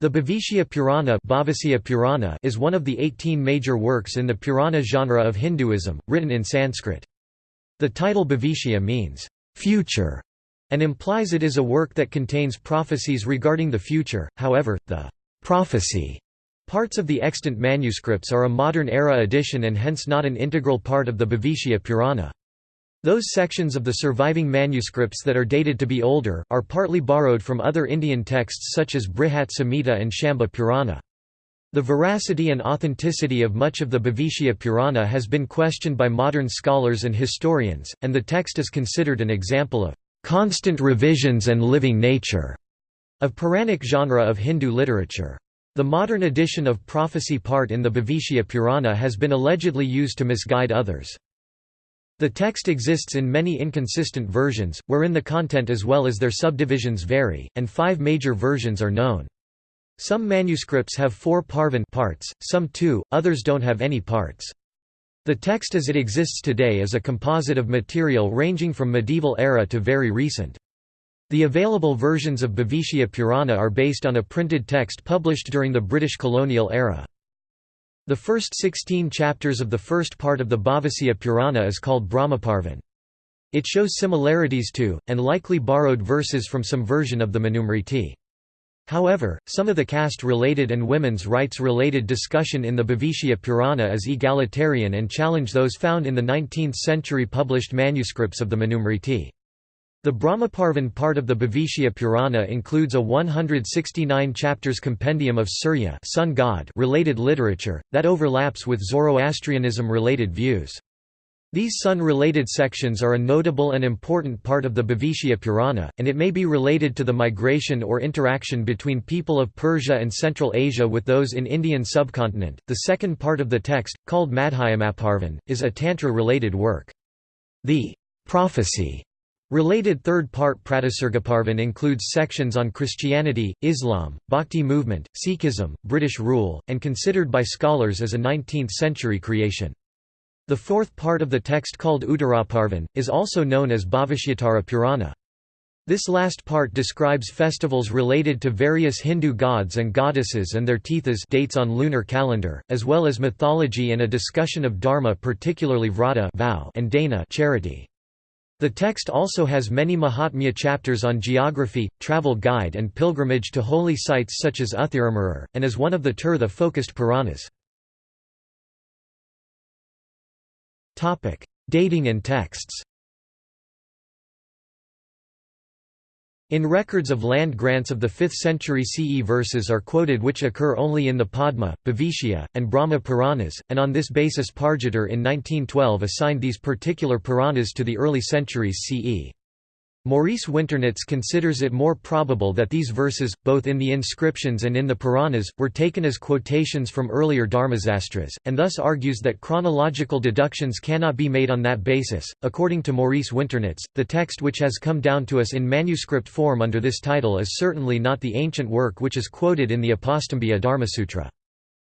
The Bhavishya Purana, Purana is one of the 18 major works in the Purana genre of Hinduism, written in Sanskrit. The title Bhavishya means, "...future", and implies it is a work that contains prophecies regarding the future, however, the "...prophecy", parts of the extant manuscripts are a modern-era addition and hence not an integral part of the Bhavishya Purana. Those sections of the surviving manuscripts that are dated to be older, are partly borrowed from other Indian texts such as Brihat Samhita and Shamba Purana. The veracity and authenticity of much of the Bhavishya Purana has been questioned by modern scholars and historians, and the text is considered an example of constant revisions and living nature of Puranic genre of Hindu literature. The modern edition of prophecy part in the Bhavishya Purana has been allegedly used to misguide others. The text exists in many inconsistent versions, wherein the content as well as their subdivisions vary, and five major versions are known. Some manuscripts have four parvan parts, some two, others don't have any parts. The text as it exists today is a composite of material ranging from medieval era to very recent. The available versions of Bhavishya Purana are based on a printed text published during the British colonial era. The first 16 chapters of the first part of the Bhavishya Purana is called Brahmaparvan. It shows similarities to, and likely borrowed verses from some version of the Manusmriti. However, some of the caste-related and women's rights-related discussion in the Bhavishya Purana is egalitarian and challenge those found in the 19th-century published manuscripts of the Manusmriti. The Brahmaparvan part of the Bhavishya Purana includes a 169 chapters compendium of Surya sun god related literature, that overlaps with Zoroastrianism-related views. These sun-related sections are a notable and important part of the Bhavishya Purana, and it may be related to the migration or interaction between people of Persia and Central Asia with those in Indian subcontinent. The second part of the text, called Madhyamaparvan, is a Tantra-related work. The prophecy Related third part Pratisargaparvan includes sections on Christianity, Islam, Bhakti movement, Sikhism, British rule, and considered by scholars as a 19th-century creation. The fourth part of the text called Uttaraparvan, is also known as Bhavishyottara Purana. This last part describes festivals related to various Hindu gods and goddesses and their tithas dates on lunar calendar, as well as mythology and a discussion of dharma particularly vrata vow and dana charity. The text also has many Mahatmya chapters on geography, travel guide and pilgrimage to holy sites such as Uthiramerur, and is one of the Tirtha-focused Puranas. Dating and texts In records of land grants of the 5th century CE verses are quoted which occur only in the Padma, Bhavishya, and Brahma Puranas, and on this basis Pargeter in 1912 assigned these particular Puranas to the early centuries CE. Maurice Winternitz considers it more probable that these verses, both in the inscriptions and in the Puranas, were taken as quotations from earlier Dharmasastras, and thus argues that chronological deductions cannot be made on that basis. According to Maurice Winternitz, the text which has come down to us in manuscript form under this title is certainly not the ancient work which is quoted in the Apastambhya Dharmasutra.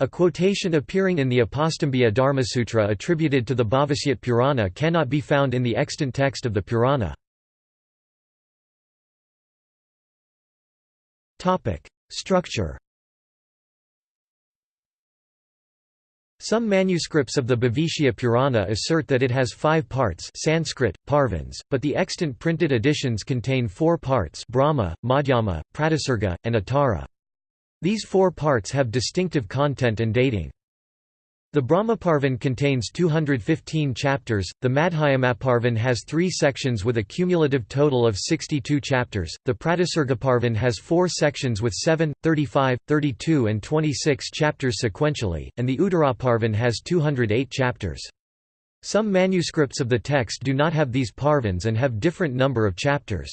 A quotation appearing in the Apastambhya Dharmasutra attributed to the Bhavishyat Purana cannot be found in the extant text of the Purana. Structure Some manuscripts of the Bhavishya Purana assert that it has five parts Sanskrit, Parvans, but the extant printed editions contain four parts Brahma, Madhyama, Pratisarga, and Uttara. These four parts have distinctive content and dating. The Brahmaparvan contains 215 chapters, the Madhyamaparvan has three sections with a cumulative total of 62 chapters, the Pratisargaparvan has four sections with 7, 35, 32 and 26 chapters sequentially, and the Uttaraparvan has 208 chapters. Some manuscripts of the text do not have these parvans and have different number of chapters.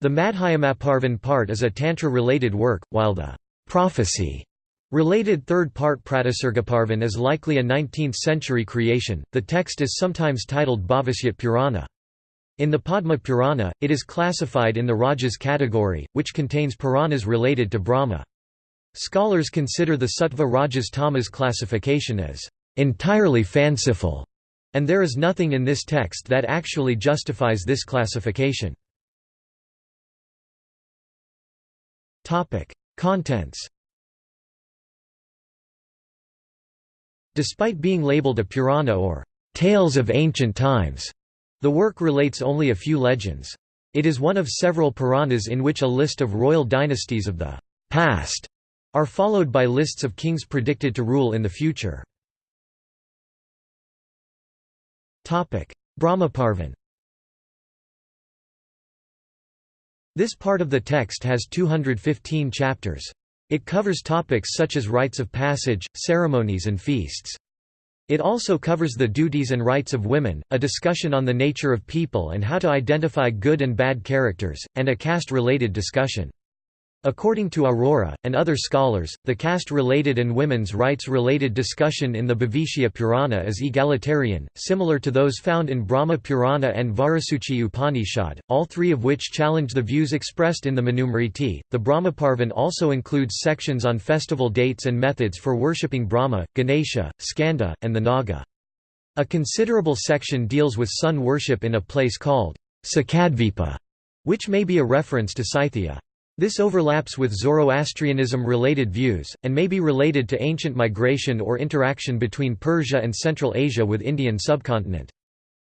The Madhyamaparvan part is a Tantra-related work, while the prophecy Related third part Pratisargaparvan is likely a 19th-century creation. The text is sometimes titled Bhavishyat Purana. In the Padma Purana, it is classified in the Rajas category, which contains Puranas related to Brahma. Scholars consider the Sattva Rajas Tamas classification as entirely fanciful, and there is nothing in this text that actually justifies this classification. Contents Despite being labeled a Purana or Tales of Ancient Times, the work relates only a few legends. It is one of several Puranas in which a list of royal dynasties of the past are followed by lists of kings predicted to rule in the future. Brahmaparvan This part of the text has 215 chapters. It covers topics such as rites of passage, ceremonies and feasts. It also covers the duties and rights of women, a discussion on the nature of people and how to identify good and bad characters, and a caste-related discussion. According to Aurora, and other scholars, the caste-related and women's rights-related discussion in the Bhavishya Purana is egalitarian, similar to those found in Brahma Purana and Vajrasuchi Upanishad, all three of which challenge the views expressed in the Manusmriti. The Brahmaparvan also includes sections on festival dates and methods for worshipping Brahma, Ganesha, Skanda, and the Naga. A considerable section deals with sun worship in a place called Sakadvipa, which may be a reference to Scythia. This overlaps with Zoroastrianism-related views, and may be related to ancient migration or interaction between Persia and Central Asia with Indian subcontinent.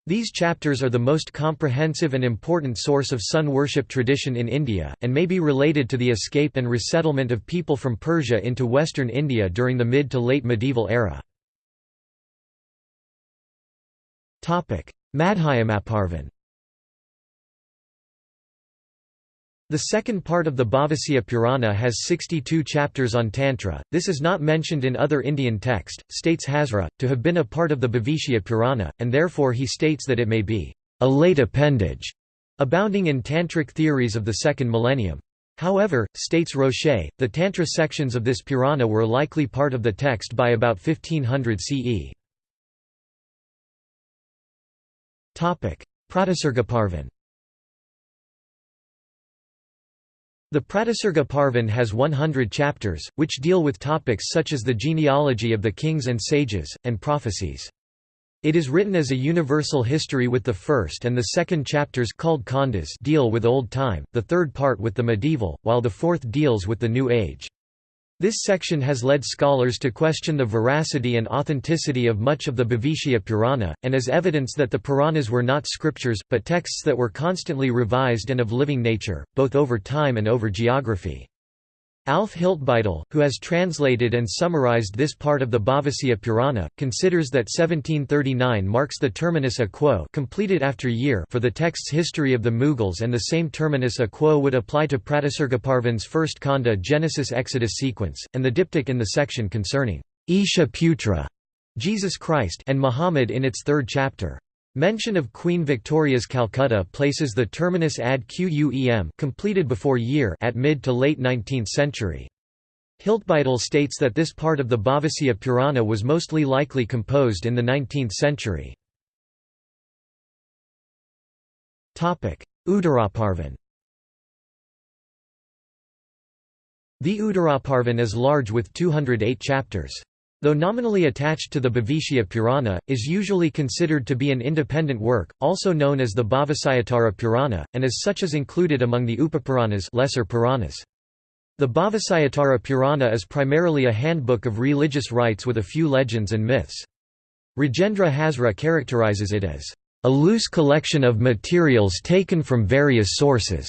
These chapters are the most comprehensive and important source of sun worship tradition in India, and may be related to the escape and resettlement of people from Persia into western India during the mid to late medieval era. Madhyamaparvan The second part of the Bhavishya Purana has 62 chapters on Tantra, this is not mentioned in other Indian text, states Hazra, to have been a part of the Bhavishya Purana, and therefore he states that it may be a late appendage, abounding in Tantric theories of the second millennium. However, states Rocher, the Tantra sections of this Purana were likely part of the text by about 1500 CE. Pratisargaparvan The Pratisarga Parvan has 100 chapters, which deal with topics such as the genealogy of the kings and sages, and prophecies. It is written as a universal history with the first and the second chapters called Khandas deal with Old Time, the third part with the medieval, while the fourth deals with the New Age. This section has led scholars to question the veracity and authenticity of much of the Bhavishya Purana, and as evidence that the Puranas were not scriptures, but texts that were constantly revised and of living nature, both over time and over geography. Alf Hiltbeitel, who has translated and summarized this part of the Bhavishya Purana, considers that 1739 marks the terminus a quo completed after year for the text's history of the Mughals and the same terminus a quo would apply to Pratisargaparvan's first Khanda Genesis-Exodus sequence, and the diptych in the section concerning Isha Putra Jesus Christ and Muhammad in its third chapter. Mention of Queen Victoria's Calcutta places the terminus ad quem completed before year at mid to late 19th century. Hiltbeitel states that this part of the Bhavishya Purana was mostly likely composed in the 19th century. Uttaraparvan The Uttaraparvan is large with 208 chapters. Though nominally attached to the Bhavishya Purana, is usually considered to be an independent work, also known as the Bhavishyottara Purana, and as such is included among the Upapuranas lesser Puranas. The Bhavishyottara Purana is primarily a handbook of religious rites with a few legends and myths. Rajendra Hazra characterizes it as a loose collection of materials taken from various sources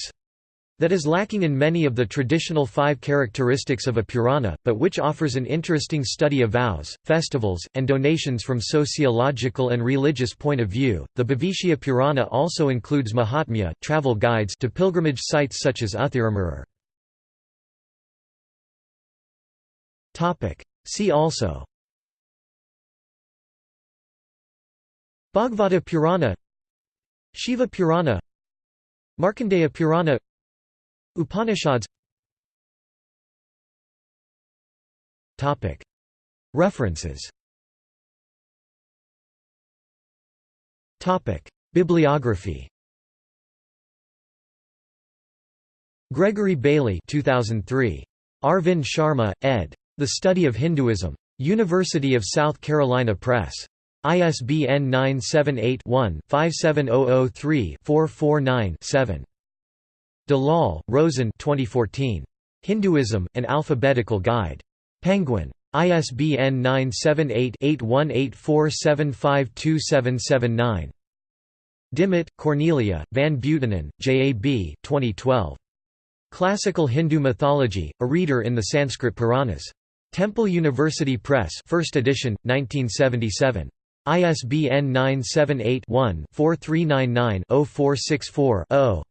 that is lacking in many of the traditional five characteristics of a Purana, but which offers an interesting study of vows, festivals, and donations from sociological and religious point of view. The Bhavishya Purana also includes Mahatmya, travel guides to pilgrimage sites such as Uthiramerur. Topic: See also Bhagavata Purana Shiva Purana Markandeya Purana Upanishads References Bibliography Gregory Bailey 2003. Arvind Sharma, ed. The Study of Hinduism. University of South Carolina Press. ISBN 978 one 57003 449 7 Dalal, Roshen 2014. Hinduism, An Alphabetical Guide. Penguin. ISBN 978-8184752779. Dimmitt, Cornelia, Van Buitenen, J. A. B. 2012. Classical Hindu Mythology, A Reader in the Sanskrit Puranas. Temple University Press 1st edition, 1977. ISBN 978-1-4399-0464-0.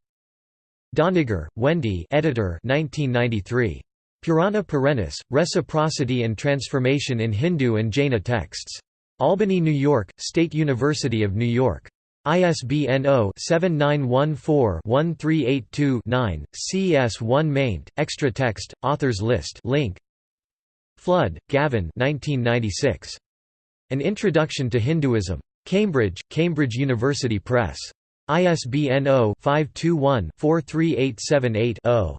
Doniger, Wendy editor 1993. Purana Perennis, Reciprocity and Transformation in Hindu and Jaina Texts. Albany, New York, State University of New York. ISBN 0-7914-1382-9, CS1 maint, extra text, authors list link. Flood, Gavin 1996. An Introduction to Hinduism. Cambridge, Cambridge University Press. ISBN 0-521-43878-0.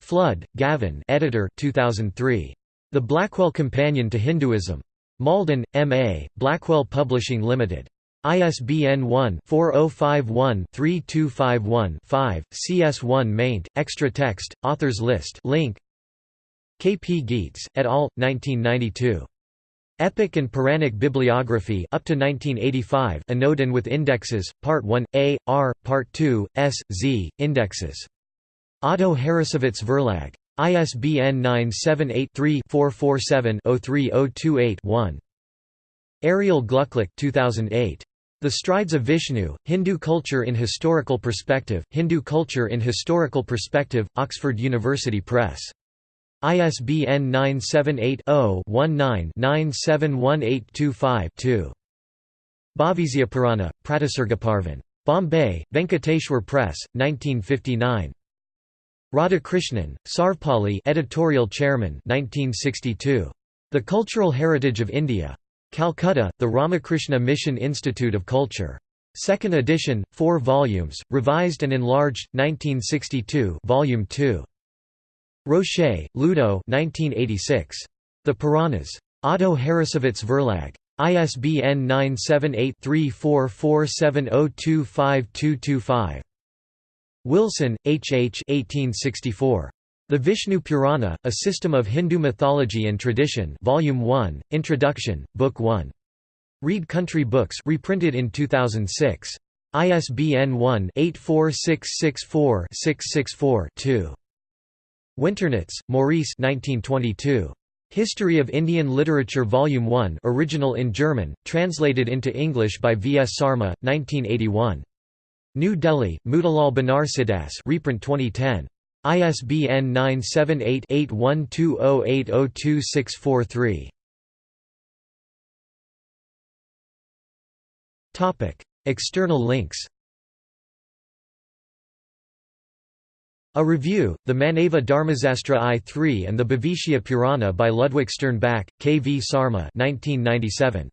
Flood, Gavin editor 2003. The Blackwell Companion to Hinduism. Malden, M.A., Blackwell Publishing Limited. ISBN 1-4051-3251-5, CS1 maint, extra text, authors list link. K. P. Gietz, et al., 1992. Epic and Puranic Bibliography up to 1985 Anodin with indexes, Part 1, A, R, Part 2, S, Z, indexes. Otto Harrassowitz Verlag. ISBN 978-3-447-03028-1. Ariel Glucklich 2008. The Strides of Vishnu, Hindu Culture in Historical Perspective, Hindu Culture in Historical Perspective, Oxford University Press. ISBN 978-0-19-971825-2. Bhavisyapurana, Pratisargaparvan. Bombay, Venkateshwar Press, 1959. Radhakrishnan, Sarvepalli editorial chairman 1962. The Cultural Heritage of India. Calcutta, The Ramakrishna Mission Institute of Culture. Second edition, 4 volumes, revised and enlarged, 1962 Volume 2. Rocher, Ludo 1986. The Puranas. Otto Harrassowitz Verlag. ISBN 978-3447025225. Wilson, H. H. 1864. The Vishnu Purana, A System of Hindu Mythology and Tradition Volume 1, Introduction, Book 1. Read Country Books reprinted in 2006. ISBN 1-84664-664-2. Winternitz, Maurice 1922. History of Indian Literature Volume 1 original in German, translated into English by V. S. Sarma, 1981. New Delhi, Motilal Banarsidass reprint 2010. ISBN 978-8120802643. External links A Review, the Manava Dharmasastra I-3 and the Bhavishya Purana by Ludwig Sternbach, K. V. Sarma 1997.